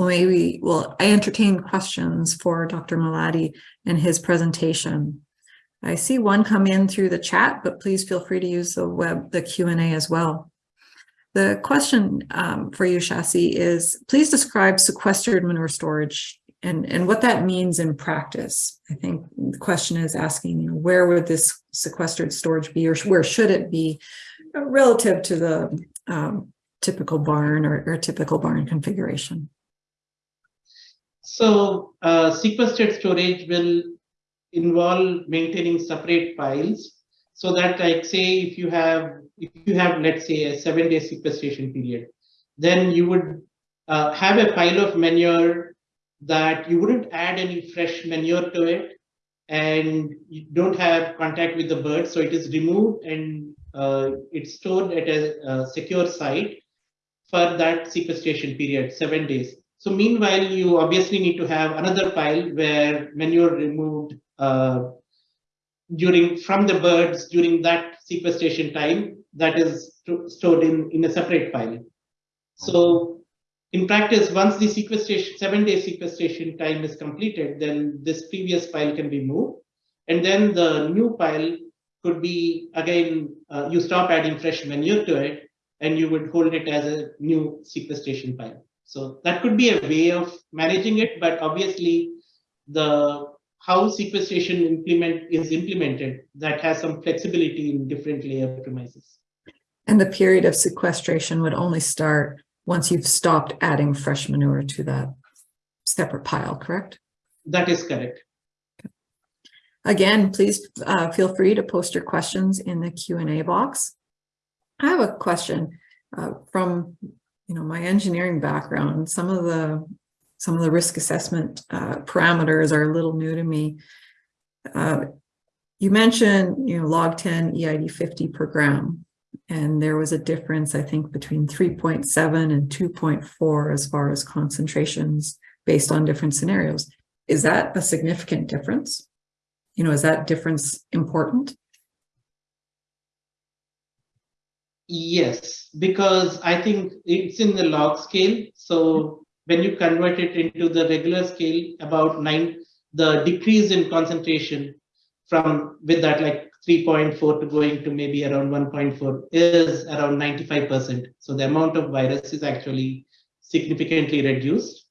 well, maybe, well, I entertain questions for Dr. Malladi and his presentation. I see one come in through the chat, but please feel free to use the web, the Q&A as well. The question um, for you, Shasi, is please describe sequestered manure storage and, and what that means in practice. I think the question is asking, you know, where would this sequestered storage be or where should it be relative to the um, typical barn or, or typical barn configuration? So uh, sequestered storage will involve maintaining separate piles so that like say if you have if you have let's say a seven day sequestration period then you would uh, have a pile of manure that you wouldn't add any fresh manure to it and you don't have contact with the birds so it is removed and uh, it's stored at a, a secure site for that sequestration period seven days so meanwhile you obviously need to have another pile where manure removed uh, during from the birds during that sequestration time that is stored in in a separate pile. So in practice once the sequestration seven day sequestration time is completed then this previous pile can be moved. And then the new pile could be again uh, you stop adding fresh manure to it and you would hold it as a new sequestration pile so that could be a way of managing it but obviously the how sequestration implement is implemented that has some flexibility in different layer premises. And the period of sequestration would only start once you've stopped adding fresh manure to that separate pile, correct? That is correct. Again, please uh, feel free to post your questions in the Q&A box. I have a question uh, from you know my engineering background. Some of the some of the risk assessment uh, parameters are a little new to me. Uh, you mentioned, you know, log 10 EID 50 per gram, and there was a difference, I think, between 3.7 and 2.4 as far as concentrations based on different scenarios. Is that a significant difference? You know, is that difference important? Yes, because I think it's in the log scale. So when you convert it into the regular scale, about nine, the decrease in concentration from with that like 3.4 to going to maybe around 1.4 is around 95%. So the amount of virus is actually significantly reduced.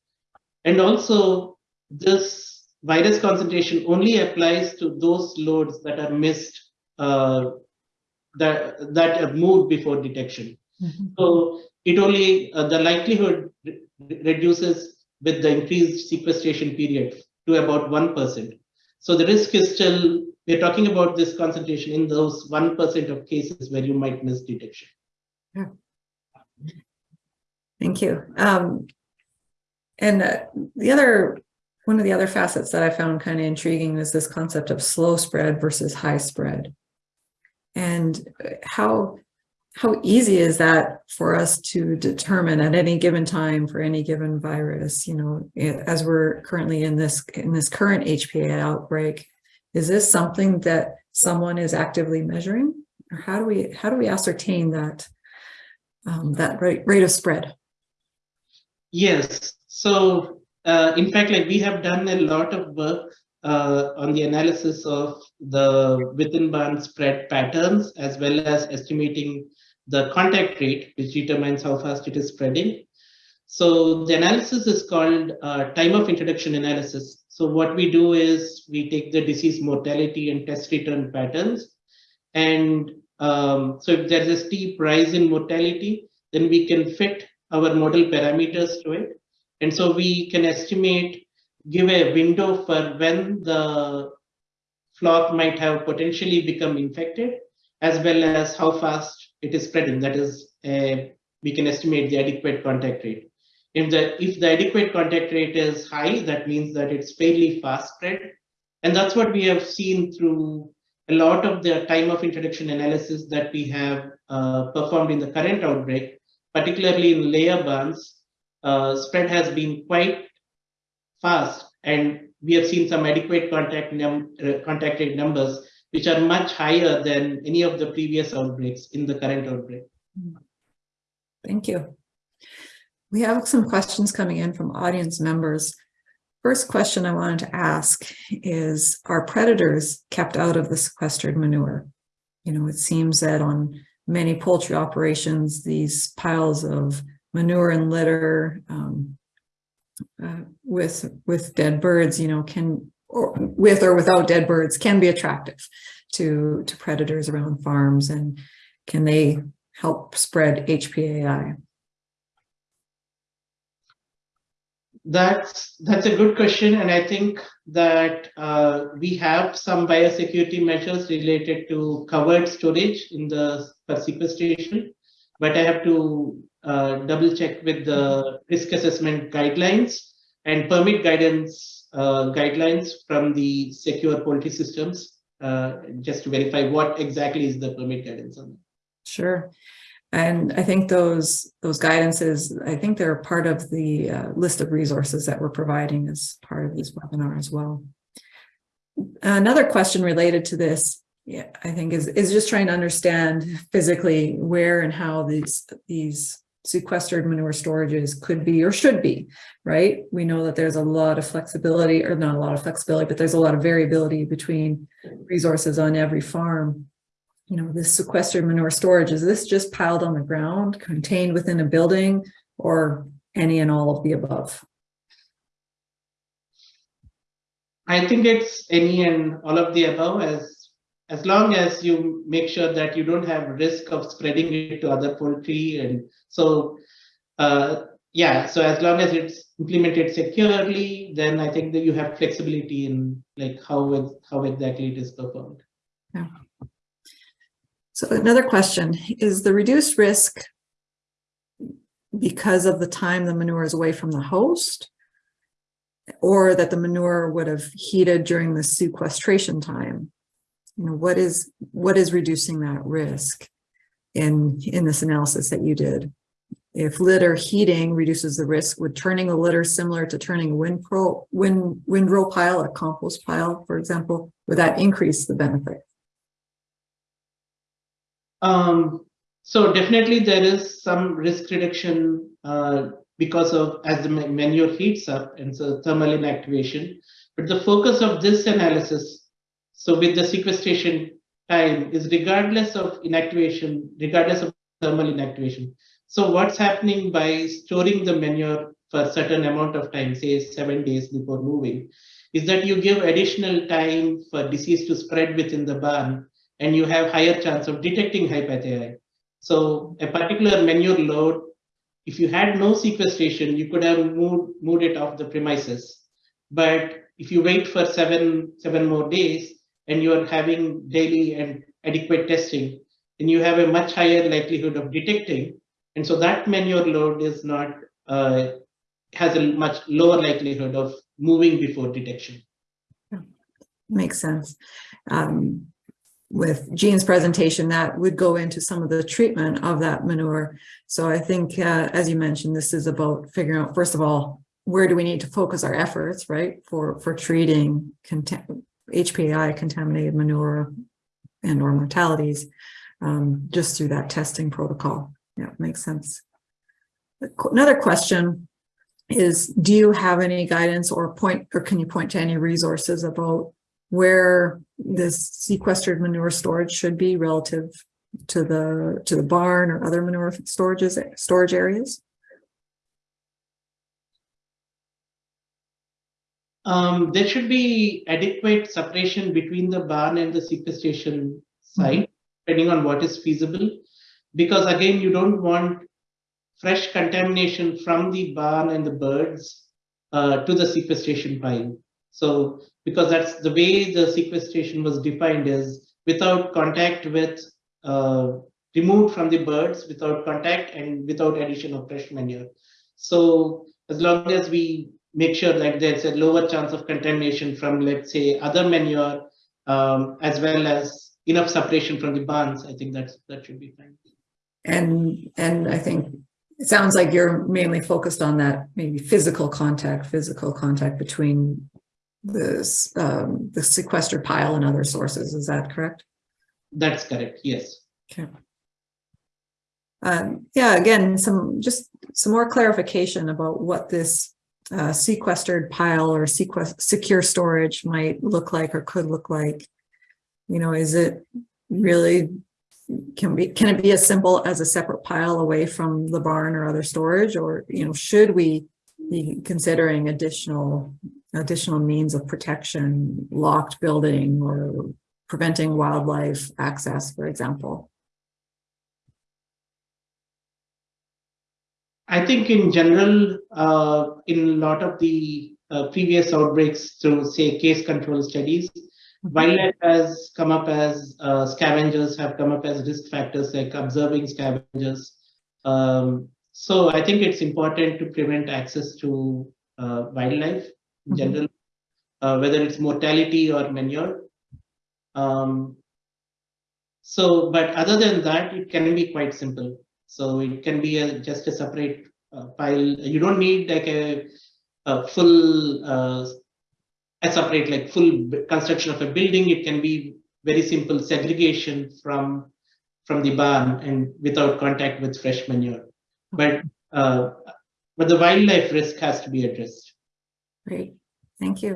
And also this virus concentration only applies to those loads that are missed, uh, that, that are moved before detection. Mm -hmm. So it only, uh, the likelihood reduces with the increased sequestration period to about 1%. So the risk is still, we're talking about this concentration in those 1% of cases where you might miss detection. Yeah. Thank you. Um, and uh, the other, one of the other facets that I found kind of intriguing is this concept of slow spread versus high spread. And how how easy is that for us to determine at any given time for any given virus you know as we're currently in this in this current HPAI outbreak is this something that someone is actively measuring? Or how do we how do we ascertain that um, that rate, rate of spread? Yes. So uh, in fact like we have done a lot of work uh, on the analysis of the within band spread patterns as well as estimating the contact rate, which determines how fast it is spreading. So the analysis is called uh, time of introduction analysis. So what we do is we take the disease mortality and test return patterns. And um, so if there's a steep rise in mortality, then we can fit our model parameters to it. And so we can estimate, give a window for when the flock might have potentially become infected, as well as how fast it is spreading. That is, uh, we can estimate the adequate contact rate. If the if the adequate contact rate is high, that means that it's fairly fast spread, and that's what we have seen through a lot of the time of introduction analysis that we have uh, performed in the current outbreak, particularly in layer barns. Uh, spread has been quite fast, and we have seen some adequate contact num uh, contact rate numbers which are much higher than any of the previous outbreaks in the current outbreak. Thank you. We have some questions coming in from audience members. First question I wanted to ask is, are predators kept out of the sequestered manure? You know, it seems that on many poultry operations, these piles of manure and litter um, uh, with with dead birds, you know, can or with or without dead birds can be attractive to to predators around farms, and can they help spread HPAI? That's that's a good question, and I think that uh, we have some biosecurity measures related to covered storage in the sequestration, but I have to uh, double check with the risk assessment guidelines and permit guidance uh, guidelines from the secure poultry systems, uh, just to verify what exactly is the permit guidance on that. Sure. And I think those those guidances, I think they're part of the uh, list of resources that we're providing as part of this webinar as well. Another question related to this, yeah, I think is is just trying to understand physically where and how these these sequestered manure storages could be or should be, right? We know that there's a lot of flexibility or not a lot of flexibility, but there's a lot of variability between resources on every farm you know, this sequestered manure storage, is this just piled on the ground, contained within a building, or any and all of the above? I think it's any and all of the above as as long as you make sure that you don't have risk of spreading it to other poultry and so uh, yeah so as long as it's implemented securely then i think that you have flexibility in like how it, how exactly it is performed. Yeah. So another question, is the reduced risk because of the time the manure is away from the host? Or that the manure would have heated during the sequestration time? You know, what is what is reducing that risk in, in this analysis that you did? If litter heating reduces the risk, would turning a litter similar to turning a windrow, wind, windrow pile, a compost pile, for example, would that increase the benefit? Um, so definitely there is some risk reduction uh, because of as the manure heats up and so thermal inactivation. But the focus of this analysis, so with the sequestration time is regardless of inactivation, regardless of thermal inactivation. So what's happening by storing the manure for a certain amount of time, say seven days before moving, is that you give additional time for disease to spread within the barn and you have higher chance of detecting HPAI. So a particular manure load, if you had no sequestration, you could have moved, moved it off the premises. But if you wait for seven, seven more days and you are having daily and adequate testing, then you have a much higher likelihood of detecting. And so that manure load is not, uh, has a much lower likelihood of moving before detection. Makes sense. Um, with Jean's presentation, that would go into some of the treatment of that manure. So I think, uh, as you mentioned, this is about figuring out, first of all, where do we need to focus our efforts, right, for, for treating HPAI contaminated manure and or mortalities um, just through that testing protocol. Yeah, makes sense. Another question is, do you have any guidance or point, or can you point to any resources about where this sequestered manure storage should be relative to the to the barn or other manure storages storage areas? Um, there should be adequate separation between the barn and the sequestration site, mm -hmm. depending on what is feasible. Because again, you don't want fresh contamination from the barn and the birds uh, to the sequestration pile. So because that's the way the sequestration was defined is without contact with uh, removed from the birds without contact and without addition of fresh manure. So as long as we make sure that there's a lower chance of contamination from let's say other manure um, as well as enough separation from the barns, I think that's that should be fine. And and I think it sounds like you're mainly focused on that maybe physical contact, physical contact between this um, the sequestered pile and other sources. Is that correct? That's correct. Yes. Okay. Um, yeah, again, some just some more clarification about what this uh, sequestered pile or sequest secure storage might look like or could look like. You know, is it really can be can it be as simple as a separate pile away from the barn or other storage or you know should we be considering additional additional means of protection locked building or preventing wildlife access for example I think in general, uh, in a lot of the uh, previous outbreaks through, say, case control studies, wildlife has come up as uh, scavengers have come up as risk factors like observing scavengers. Um, so I think it's important to prevent access to uh, wildlife in Mhm. general, uh, whether it's mortality or manure. Um, so, but other than that, it can be quite simple. So it can be a, just a separate uh, pile. You don't need like a, a full, uh, a separate like full construction of a building. It can be very simple segregation from from the barn and without contact with fresh manure. But uh, but the wildlife risk has to be addressed. great thank you